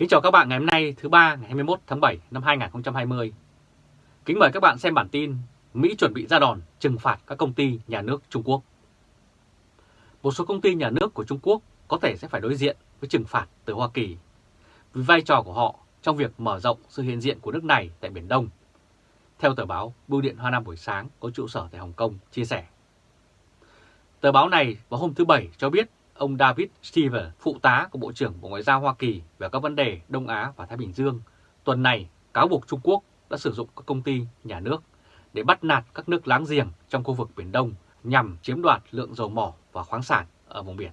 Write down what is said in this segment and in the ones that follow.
Kính chào các bạn ngày hôm nay, thứ ba, ngày 21 tháng 7 năm 2020. Kính mời các bạn xem bản tin Mỹ chuẩn bị ra đòn trừng phạt các công ty nhà nước Trung Quốc. Một số công ty nhà nước của Trung Quốc có thể sẽ phải đối diện với trừng phạt từ Hoa Kỳ vì vai trò của họ trong việc mở rộng sự hiện diện của nước này tại Biển Đông. Theo tờ báo Bưu điện Hoa Nam buổi sáng có trụ sở tại Hồng Kông chia sẻ. Tờ báo này vào hôm thứ Bảy cho biết ông David stever phụ tá của Bộ trưởng Bộ Ngoại giao Hoa Kỳ về các vấn đề Đông Á và Thái Bình Dương, tuần này cáo buộc Trung Quốc đã sử dụng các công ty nhà nước để bắt nạt các nước láng giềng trong khu vực Biển Đông nhằm chiếm đoạt lượng dầu mỏ và khoáng sản ở vùng biển.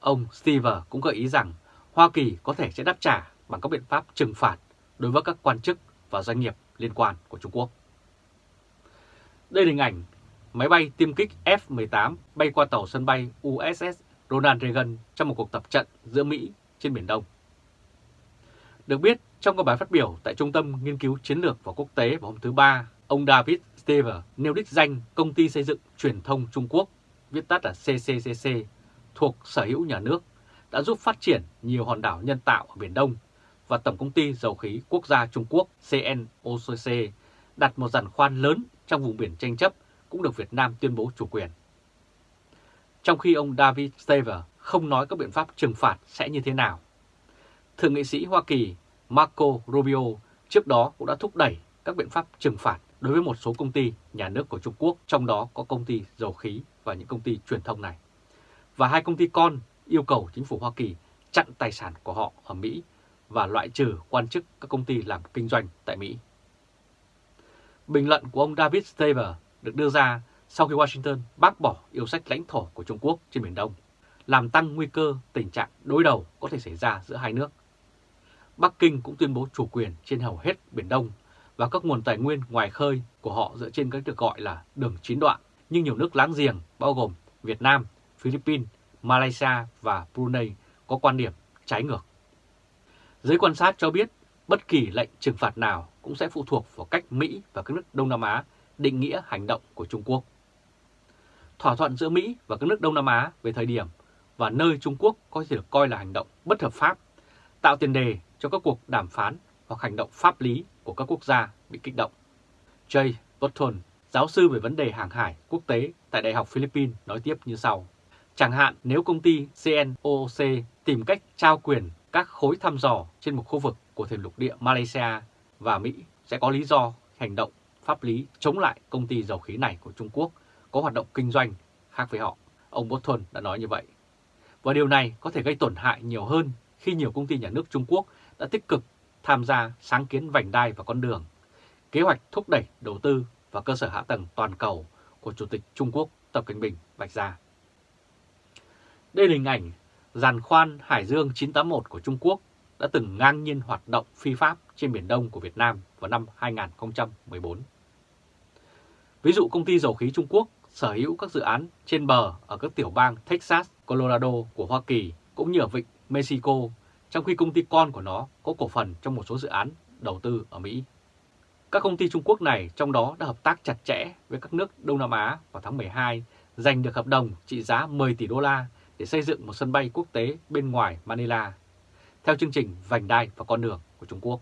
Ông stever cũng gợi ý rằng Hoa Kỳ có thể sẽ đáp trả bằng các biện pháp trừng phạt đối với các quan chức và doanh nghiệp liên quan của Trung Quốc. Đây là hình ảnh máy bay tiêm kích F-18 bay qua tàu sân bay USS Ronald Reagan trong một cuộc tập trận giữa Mỹ trên Biển Đông. Được biết, trong các bài phát biểu tại Trung tâm Nghiên cứu Chiến lược và Quốc tế vào hôm thứ Ba, ông David Stever nêu đích danh Công ty Xây dựng Truyền thông Trung Quốc, viết tắt là CCCC, thuộc sở hữu nhà nước, đã giúp phát triển nhiều hòn đảo nhân tạo ở Biển Đông và Tổng Công ty Dầu khí Quốc gia Trung Quốc CNOCC đặt một giàn khoan lớn trong vùng biển tranh chấp cũng được Việt Nam tuyên bố chủ quyền. Trong khi ông David Stever không nói các biện pháp trừng phạt sẽ như thế nào. Thượng nghị sĩ Hoa Kỳ Marco Rubio trước đó cũng đã thúc đẩy các biện pháp trừng phạt đối với một số công ty nhà nước của Trung Quốc, trong đó có công ty dầu khí và những công ty truyền thông này. Và hai công ty con yêu cầu chính phủ Hoa Kỳ chặn tài sản của họ ở Mỹ và loại trừ quan chức các công ty làm kinh doanh tại Mỹ. Bình luận của ông David Staver được đưa ra sau khi Washington bác bỏ yêu sách lãnh thổ của Trung Quốc trên Biển Đông, làm tăng nguy cơ tình trạng đối đầu có thể xảy ra giữa hai nước. Bắc Kinh cũng tuyên bố chủ quyền trên hầu hết Biển Đông và các nguồn tài nguyên ngoài khơi của họ dựa trên cái được gọi là đường chín đoạn, nhưng nhiều nước láng giềng bao gồm Việt Nam, Philippines, Malaysia và Brunei có quan điểm trái ngược. Giới quan sát cho biết bất kỳ lệnh trừng phạt nào cũng sẽ phụ thuộc vào cách Mỹ và các nước Đông Nam Á định nghĩa hành động của Trung Quốc. Thỏa thuận giữa Mỹ và các nước Đông Nam Á về thời điểm và nơi Trung Quốc có thể được coi là hành động bất hợp pháp, tạo tiền đề cho các cuộc đàm phán hoặc hành động pháp lý của các quốc gia bị kích động. Jay Burton, giáo sư về vấn đề hàng hải quốc tế tại Đại học Philippines nói tiếp như sau. Chẳng hạn nếu công ty CNOOC tìm cách trao quyền các khối thăm dò trên một khu vực của thềm lục địa Malaysia và Mỹ sẽ có lý do hành động pháp lý chống lại công ty dầu khí này của Trung Quốc có hoạt động kinh doanh khác với họ. Ông Bolton đã nói như vậy. Và điều này có thể gây tổn hại nhiều hơn khi nhiều công ty nhà nước Trung Quốc đã tích cực tham gia sáng kiến vành đai và con đường, kế hoạch thúc đẩy đầu tư và cơ sở hạ tầng toàn cầu của Chủ tịch Trung Quốc Tập Cận Bình vạch ra. Đây là hình ảnh giàn khoan Hải Dương 981 của Trung Quốc đã từng ngang nhiên hoạt động phi pháp trên Biển Đông của Việt Nam vào năm 2014. Ví dụ công ty dầu khí Trung Quốc sở hữu các dự án trên bờ ở các tiểu bang Texas, Colorado của Hoa Kỳ cũng như ở vịnh Mexico, trong khi công ty con của nó có cổ phần trong một số dự án đầu tư ở Mỹ. Các công ty Trung Quốc này trong đó đã hợp tác chặt chẽ với các nước Đông Nam Á vào tháng 12, giành được hợp đồng trị giá 10 tỷ đô la để xây dựng một sân bay quốc tế bên ngoài Manila, theo chương trình Vành đai và con đường của Trung Quốc.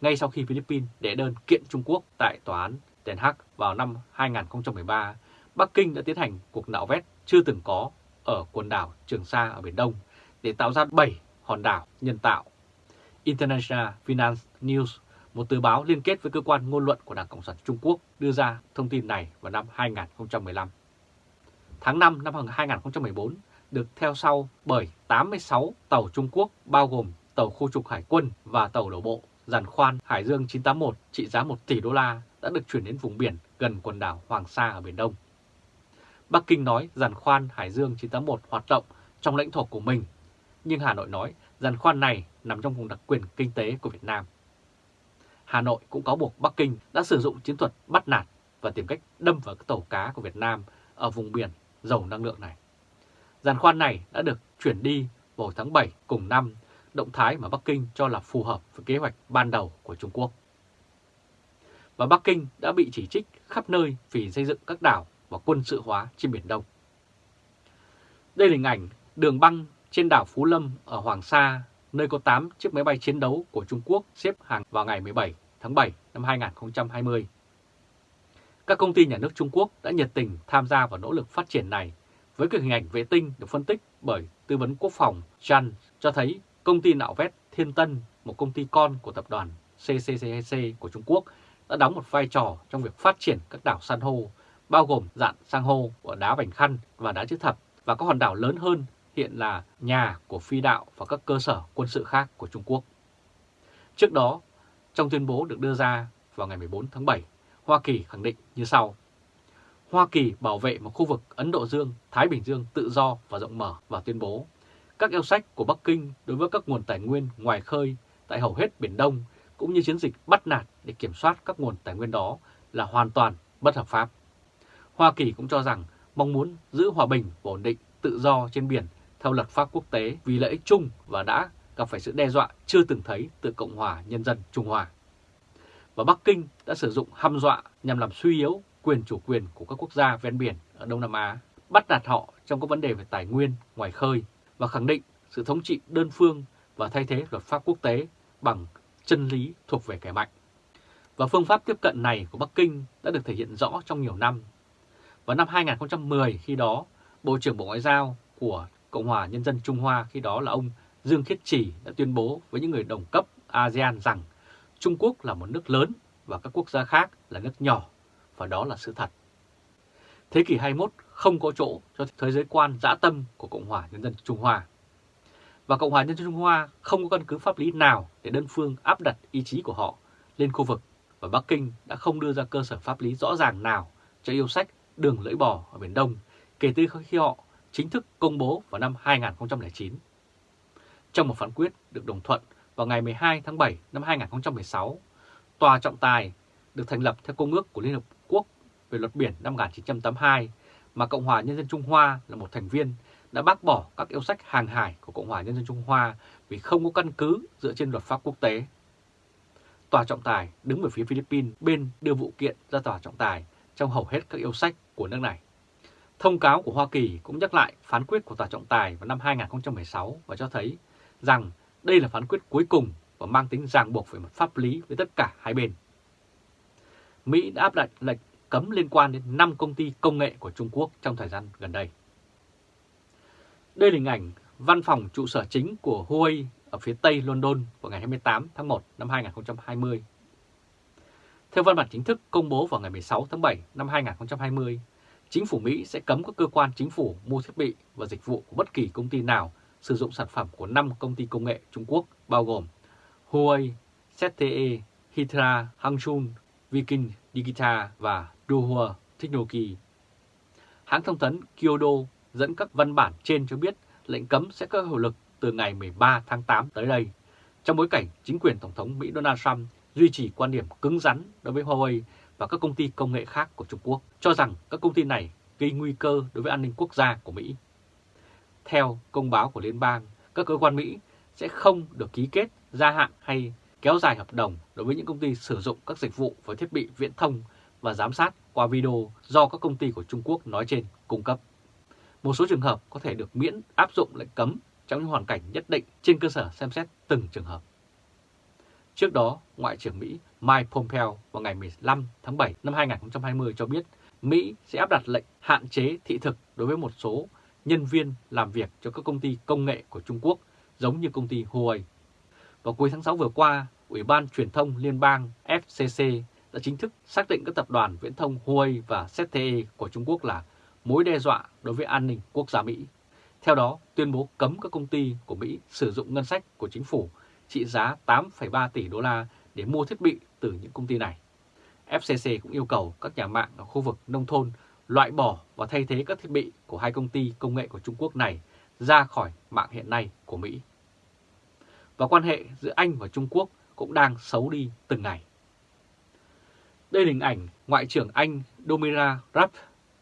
Ngay sau khi Philippines đệ đơn kiện Trung Quốc tại Tòa án Den Haag vào năm 2013, Bắc Kinh đã tiến hành cuộc nạo vét chưa từng có ở quần đảo Trường Sa ở Biển Đông để tạo ra 7 hòn đảo nhân tạo. International Finance News, một tờ báo liên kết với cơ quan ngôn luận của Đảng Cộng sản Trung Quốc đưa ra thông tin này vào năm 2015. Tháng 5 năm 2014 được theo sau bởi 86 tàu Trung Quốc bao gồm tàu khu trục hải quân và tàu đổ bộ giàn khoan Hải Dương 981 trị giá 1 tỷ đô la đã được chuyển đến vùng biển gần quần đảo Hoàng Sa ở Biển Đông. Bắc Kinh nói giàn khoan Hải Dương 981 hoạt động trong lãnh thổ của mình, nhưng Hà Nội nói giàn khoan này nằm trong vùng đặc quyền kinh tế của Việt Nam. Hà Nội cũng cáo buộc Bắc Kinh đã sử dụng chiến thuật bắt nạt và tìm cách đâm vào các tàu cá của Việt Nam ở vùng biển giàu năng lượng này. Giàn khoan này đã được chuyển đi vào tháng 7 cùng năm, động thái mà Bắc Kinh cho là phù hợp với kế hoạch ban đầu của Trung Quốc và Bắc Kinh đã bị chỉ trích khắp nơi vì xây dựng các đảo và quân sự hóa trên Biển Đông. Đây là hình ảnh đường băng trên đảo Phú Lâm ở Hoàng Sa, nơi có 8 chiếc máy bay chiến đấu của Trung Quốc xếp hàng vào ngày 17 tháng 7 năm 2020. Các công ty nhà nước Trung Quốc đã nhiệt tình tham gia vào nỗ lực phát triển này với các hình ảnh vệ tinh được phân tích bởi tư vấn quốc phòng Chan cho thấy công ty nạo vét Thiên Tân, một công ty con của tập đoàn CCCC của Trung Quốc, đã đóng một vai trò trong việc phát triển các đảo san hô, bao gồm dạng san hô của đá Vành Khăn và đá chữ thập và các hòn đảo lớn hơn hiện là nhà của phi đạo và các cơ sở quân sự khác của Trung Quốc. Trước đó, trong tuyên bố được đưa ra vào ngày 14 tháng 7, Hoa Kỳ khẳng định như sau. Hoa Kỳ bảo vệ một khu vực Ấn Độ Dương, Thái Bình Dương tự do và rộng mở và tuyên bố các yêu sách của Bắc Kinh đối với các nguồn tài nguyên ngoài khơi tại hầu hết Biển Đông cũng như chiến dịch bắt nạt để kiểm soát các nguồn tài nguyên đó là hoàn toàn bất hợp pháp. Hoa Kỳ cũng cho rằng mong muốn giữ hòa bình và ổn định tự do trên biển theo luật pháp quốc tế vì lợi ích chung và đã gặp phải sự đe dọa chưa từng thấy từ Cộng hòa Nhân dân Trung Hoa. Và Bắc Kinh đã sử dụng hăm dọa nhằm làm suy yếu quyền chủ quyền của các quốc gia ven biển ở Đông Nam Á, bắt nạt họ trong các vấn đề về tài nguyên ngoài khơi và khẳng định sự thống trị đơn phương và thay thế luật pháp quốc tế bằng chân lý thuộc về kẻ mạnh. Và phương pháp tiếp cận này của Bắc Kinh đã được thể hiện rõ trong nhiều năm. Vào năm 2010 khi đó, Bộ trưởng Bộ Ngoại giao của Cộng hòa Nhân dân Trung Hoa khi đó là ông Dương Khiết Trì đã tuyên bố với những người đồng cấp ASEAN rằng Trung Quốc là một nước lớn và các quốc gia khác là nước nhỏ, và đó là sự thật. Thế kỷ 21 không có chỗ cho thế giới quan dã tâm của Cộng hòa Nhân dân Trung Hoa. Và Cộng hòa Nhân dân Trung Hoa không có căn cứ pháp lý nào để đơn phương áp đặt ý chí của họ lên khu vực và Bắc Kinh đã không đưa ra cơ sở pháp lý rõ ràng nào cho yêu sách đường lưỡi bò ở Biển Đông kể từ khi họ chính thức công bố vào năm 2009. Trong một phán quyết được đồng thuận vào ngày 12 tháng 7 năm 2016, Tòa trọng tài được thành lập theo Công ước của Liên Hợp Quốc về luật biển năm 1982 mà Cộng hòa Nhân dân Trung Hoa là một thành viên đã bác bỏ các yêu sách hàng hải của Cộng hòa Nhân dân Trung Hoa vì không có căn cứ dựa trên luật pháp quốc tế. Tòa trọng tài đứng về phía Philippines bên đưa vụ kiện ra tòa trọng tài trong hầu hết các yêu sách của nước này. Thông cáo của Hoa Kỳ cũng nhắc lại phán quyết của tòa trọng tài vào năm 2016 và cho thấy rằng đây là phán quyết cuối cùng và mang tính ràng buộc về mặt pháp lý với tất cả hai bên. Mỹ đã áp đặt lệnh cấm liên quan đến 5 công ty công nghệ của Trung Quốc trong thời gian gần đây. Đây là hình ảnh văn phòng trụ sở chính của Huawei ở phía tây London vào ngày 28 tháng 1 năm 2020. Theo văn bản chính thức công bố vào ngày 16 tháng 7 năm 2020, chính phủ Mỹ sẽ cấm các cơ quan chính phủ mua thiết bị và dịch vụ của bất kỳ công ty nào sử dụng sản phẩm của 5 công ty công nghệ Trung Quốc bao gồm Huawei, ZTE, Hitra, Hangzhou, Viking Digital và Duhua Technology. Hãng thông tấn Kyodo dẫn các văn bản trên cho biết lệnh cấm sẽ có hiệu lực từ ngày 13 tháng 8 tới đây, trong bối cảnh chính quyền Tổng thống Mỹ Donald Trump duy trì quan điểm cứng rắn đối với Huawei và các công ty công nghệ khác của Trung Quốc, cho rằng các công ty này gây nguy cơ đối với an ninh quốc gia của Mỹ. Theo công báo của Liên bang, các cơ quan Mỹ sẽ không được ký kết, gia hạn hay kéo dài hợp đồng đối với những công ty sử dụng các dịch vụ với thiết bị viễn thông và giám sát qua video do các công ty của Trung Quốc nói trên cung cấp. Một số trường hợp có thể được miễn áp dụng lệnh cấm trong những hoàn cảnh nhất định trên cơ sở xem xét từng trường hợp. Trước đó, Ngoại trưởng Mỹ Mike Pompeo vào ngày 15 tháng 7 năm 2020 cho biết Mỹ sẽ áp đặt lệnh hạn chế thị thực đối với một số nhân viên làm việc cho các công ty công nghệ của Trung Quốc giống như công ty Huawei. Vào cuối tháng 6 vừa qua, Ủy ban Truyền thông Liên bang FCC đã chính thức xác định các tập đoàn viễn thông Huawei và ZTE của Trung Quốc là mối đe dọa đối với an ninh quốc gia Mỹ. Theo đó, tuyên bố cấm các công ty của Mỹ sử dụng ngân sách của chính phủ trị giá 8,3 tỷ đô la để mua thiết bị từ những công ty này. FCC cũng yêu cầu các nhà mạng ở khu vực nông thôn loại bỏ và thay thế các thiết bị của hai công ty công nghệ của Trung Quốc này ra khỏi mạng hiện nay của Mỹ. Và quan hệ giữa Anh và Trung Quốc cũng đang xấu đi từng ngày. Đây là hình ảnh Ngoại trưởng Anh Domira Raab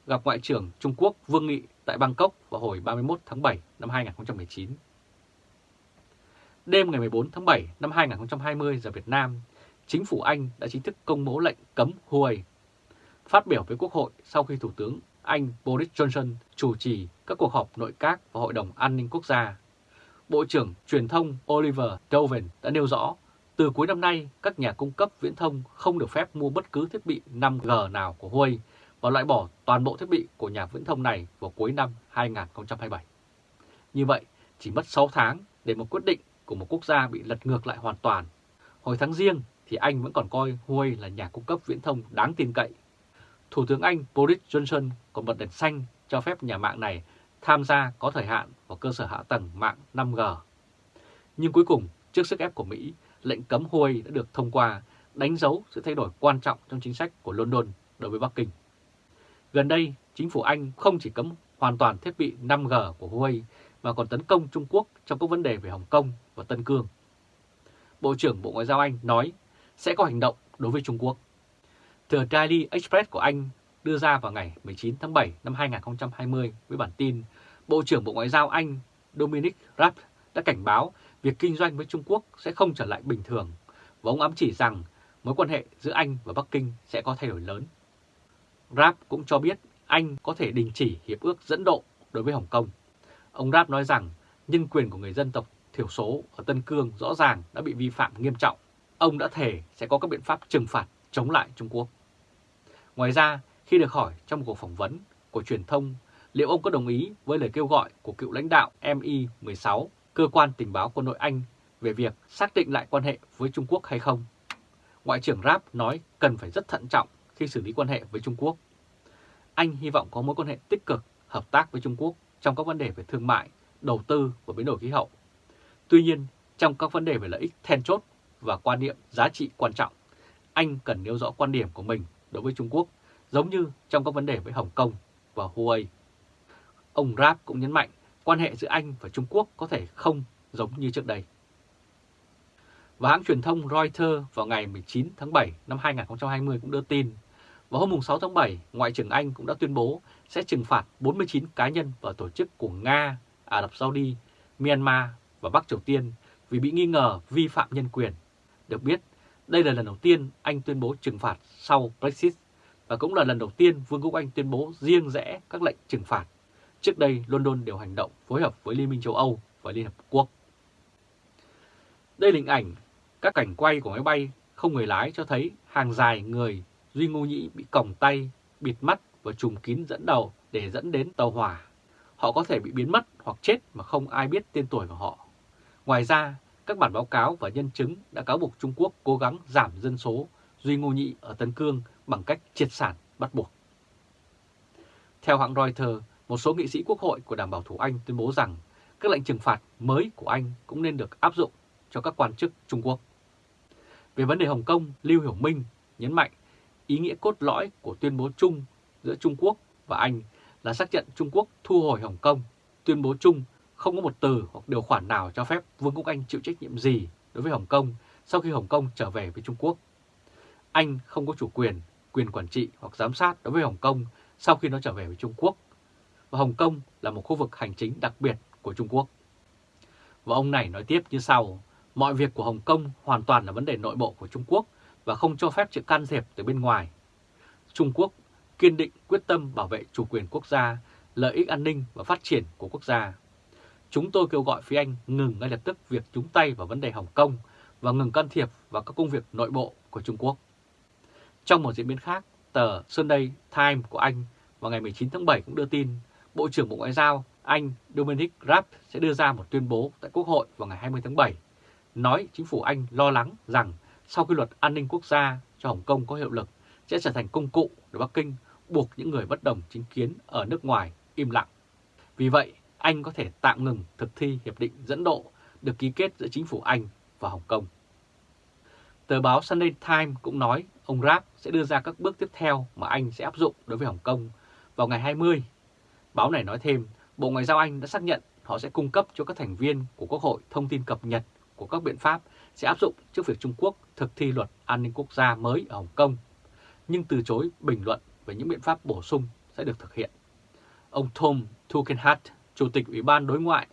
gặp Ngoại trưởng Trung Quốc Vương Nghị tại Bangkok vào hồi 31 tháng 7 năm 2019. Đêm ngày 14 tháng 7 năm 2020 giờ Việt Nam, chính phủ Anh đã chính thức công bố lệnh cấm Huawei. Phát biểu với Quốc hội sau khi Thủ tướng Anh Boris Johnson chủ trì các cuộc họp nội các và Hội đồng An ninh Quốc gia, Bộ trưởng Truyền thông Oliver Doven đã nêu rõ, từ cuối năm nay, các nhà cung cấp viễn thông không được phép mua bất cứ thiết bị 5G nào của Huawei và loại bỏ toàn bộ thiết bị của nhà viễn thông này vào cuối năm 2027. Như vậy, chỉ mất 6 tháng để một quyết định của một quốc gia bị lật ngược lại hoàn toàn. Hồi tháng riêng thì Anh vẫn còn coi Huawei là nhà cung cấp viễn thông đáng tin cậy. Thủ tướng Anh Boris Johnson còn bật đèn xanh cho phép nhà mạng này tham gia có thời hạn vào cơ sở hạ tầng mạng 5G. Nhưng cuối cùng, trước sức ép của Mỹ, lệnh cấm Huawei đã được thông qua, đánh dấu sự thay đổi quan trọng trong chính sách của London đối với Bắc Kinh. Gần đây, chính phủ Anh không chỉ cấm hoàn toàn thiết bị 5G của Huawei mà còn tấn công Trung Quốc trong các vấn đề về Hồng Kông và Tân Cương. Bộ trưởng Bộ Ngoại giao Anh nói sẽ có hành động đối với Trung Quốc. Tờ Daily Express của Anh đưa ra vào ngày 19 tháng 7 năm 2020 với bản tin Bộ trưởng Bộ Ngoại giao Anh Dominic Raab đã cảnh báo việc kinh doanh với Trung Quốc sẽ không trở lại bình thường và ông ám chỉ rằng mối quan hệ giữa Anh và Bắc Kinh sẽ có thay đổi lớn. Raab cũng cho biết Anh có thể đình chỉ hiệp ước dẫn độ đối với Hồng Kông. Ông Raab nói rằng nhân quyền của người dân tộc thiểu số ở Tân Cương rõ ràng đã bị vi phạm nghiêm trọng. Ông đã thể sẽ có các biện pháp trừng phạt chống lại Trung Quốc. Ngoài ra, khi được hỏi trong một cuộc phỏng vấn của truyền thông liệu ông có đồng ý với lời kêu gọi của cựu lãnh đạo MI16, cơ quan tình báo quân đội Anh về việc xác định lại quan hệ với Trung Quốc hay không. Ngoại trưởng Raab nói cần phải rất thận trọng khi xử lý quan hệ với Trung Quốc. Anh hy vọng có mối quan hệ tích cực, hợp tác với Trung Quốc trong các vấn đề về thương mại, đầu tư và biến đổi khí hậu. Tuy nhiên, trong các vấn đề về lợi ích then chốt và quan niệm giá trị quan trọng, anh cần nêu rõ quan điểm của mình đối với Trung Quốc, giống như trong các vấn đề với Hồng Kông và Huawei. Ông Raab cũng nhấn mạnh quan hệ giữa Anh và Trung Quốc có thể không giống như trước đây. Và hãng truyền thông Reuters vào ngày 19 tháng 7 năm 2020 cũng đưa tin, vào hôm 6 tháng 7, Ngoại trưởng Anh cũng đã tuyên bố sẽ trừng phạt 49 cá nhân và tổ chức của Nga, Ả Rập Saudi, Myanmar và Bắc Triều Tiên vì bị nghi ngờ vi phạm nhân quyền. Được biết, đây là lần đầu tiên Anh tuyên bố trừng phạt sau Brexit và cũng là lần đầu tiên Vương quốc Anh tuyên bố riêng rẽ các lệnh trừng phạt. Trước đây, London đều hành động phối hợp với Liên minh châu Âu và Liên Hợp Quốc. Đây là hình ảnh các cảnh quay của máy bay không người lái cho thấy hàng dài người Duy Ngô Nhĩ bị còng tay, bịt mắt và trùm kín dẫn đầu để dẫn đến tàu hỏa. Họ có thể bị biến mất hoặc chết mà không ai biết tên tuổi của họ. Ngoài ra, các bản báo cáo và nhân chứng đã cáo buộc Trung Quốc cố gắng giảm dân số Duy Ngô Nhĩ ở Tân Cương bằng cách triệt sản bắt buộc. Theo hãng Reuters, một số nghị sĩ quốc hội của Đảng Bảo thủ Anh tuyên bố rằng các lệnh trừng phạt mới của Anh cũng nên được áp dụng cho các quan chức Trung Quốc. Về vấn đề Hồng Kông, Lưu Hiểu Minh nhấn mạnh ý nghĩa cốt lõi của tuyên bố chung giữa Trung Quốc và Anh là xác nhận Trung Quốc thu hồi Hồng Kông. Tuyên bố chung không có một từ hoặc điều khoản nào cho phép Vương quốc Anh chịu trách nhiệm gì đối với Hồng Kông sau khi Hồng Kông trở về với Trung Quốc. Anh không có chủ quyền, quyền quản trị hoặc giám sát đối với Hồng Kông sau khi nó trở về với Trung Quốc. Và Hồng Kông là một khu vực hành chính đặc biệt của Trung Quốc. Và ông này nói tiếp như sau, mọi việc của Hồng Kông hoàn toàn là vấn đề nội bộ của Trung Quốc và không cho phép sự can thiệp từ bên ngoài. Trung Quốc kiên định quyết tâm bảo vệ chủ quyền quốc gia, lợi ích an ninh và phát triển của quốc gia. Chúng tôi kêu gọi phía Anh ngừng ngay lập tức việc chúng tay vào vấn đề Hồng Kông và ngừng can thiệp vào các công việc nội bộ của Trung Quốc. Trong một diễn biến khác, tờ Sunday Times của Anh vào ngày 19 tháng 7 cũng đưa tin Bộ trưởng Bộ Ngoại giao Anh Dominic Raab sẽ đưa ra một tuyên bố tại Quốc hội vào ngày 20 tháng 7, nói chính phủ Anh lo lắng rằng sau khi luật an ninh quốc gia cho Hồng Kông có hiệu lực sẽ trở thành công cụ để Bắc Kinh buộc những người bất đồng chính kiến ở nước ngoài im lặng. Vì vậy, Anh có thể tạm ngừng thực thi hiệp định dẫn độ được ký kết giữa chính phủ Anh và Hồng Kông. Tờ báo Sunday Times cũng nói ông Raab sẽ đưa ra các bước tiếp theo mà Anh sẽ áp dụng đối với Hồng Kông vào ngày 20. Báo này nói thêm, Bộ Ngoại giao Anh đã xác nhận họ sẽ cung cấp cho các thành viên của Quốc hội thông tin cập nhật của các biện pháp sẽ áp dụng trước việc Trung Quốc thực thi luật an ninh quốc gia mới ở Hồng Kông, nhưng từ chối bình luận về những biện pháp bổ sung sẽ được thực hiện. Ông Tom Tugendhat, Chủ tịch Ủy ban Đối ngoại,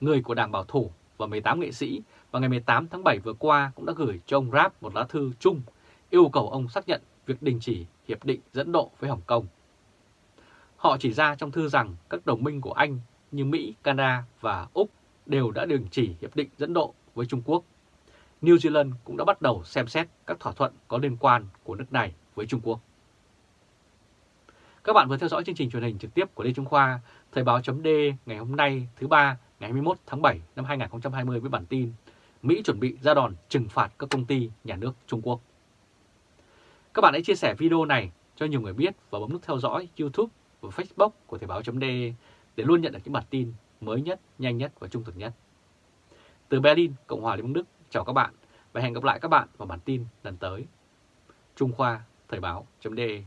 người của Đảng Bảo thủ và 18 nghệ sĩ vào ngày 18 tháng 7 vừa qua cũng đã gửi cho ông Raab một lá thư chung yêu cầu ông xác nhận việc đình chỉ hiệp định dẫn độ với Hồng Kông. Họ chỉ ra trong thư rằng các đồng minh của Anh như Mỹ, Canada và Úc đều đã đình chỉ hiệp định dẫn độ với Trung Quốc. New Zealand cũng đã bắt đầu xem xét các thỏa thuận có liên quan của nước này với Trung Quốc. Các bạn vừa theo dõi chương trình truyền hình trực tiếp của Lê Trung Khoa, Thời báo chấm ngày hôm nay thứ ba ngày 21 tháng 7 năm 2020 với bản tin Mỹ chuẩn bị ra đòn trừng phạt các công ty nhà nước Trung Quốc. Các bạn hãy chia sẻ video này cho nhiều người biết và bấm nút theo dõi YouTube và Facebook của Thời báo chấm để luôn nhận được những bản tin mới nhất, nhanh nhất và trung thực nhất. Từ Berlin, Cộng hòa Liên bang Đức, chào các bạn và hẹn gặp lại các bạn vào bản tin lần tới. Trung Khoa, Thời báo .de